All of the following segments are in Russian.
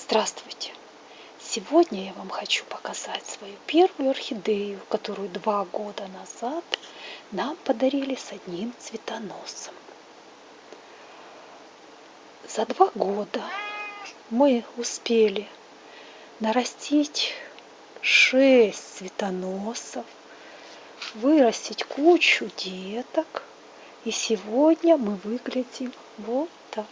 Здравствуйте! Сегодня я вам хочу показать свою первую орхидею, которую два года назад нам подарили с одним цветоносом. За два года мы успели нарастить шесть цветоносов, вырастить кучу деток. И сегодня мы выглядим вот так.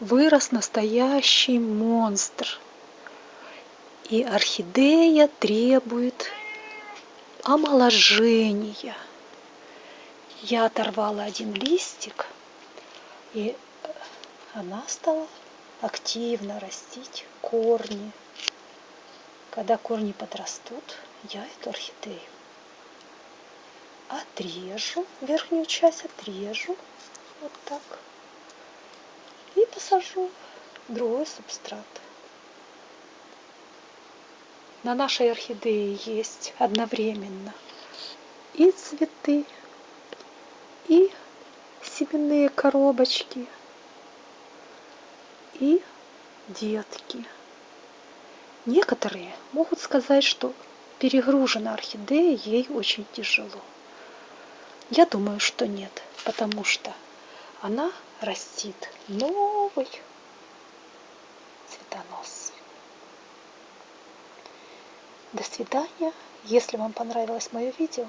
Вырос настоящий монстр. И орхидея требует омоложения. Я оторвала один листик, и она стала активно растить корни. Когда корни подрастут, я эту орхидею отрежу, верхнюю часть отрежу, вот так и посажу другой субстрат. На нашей орхидее есть одновременно и цветы, и семенные коробочки, и детки. Некоторые могут сказать, что перегружена орхидея, ей очень тяжело. Я думаю, что нет, потому что она растит новый цветонос. До свидания. Если вам понравилось мое видео,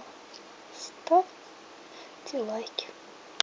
ставьте лайки.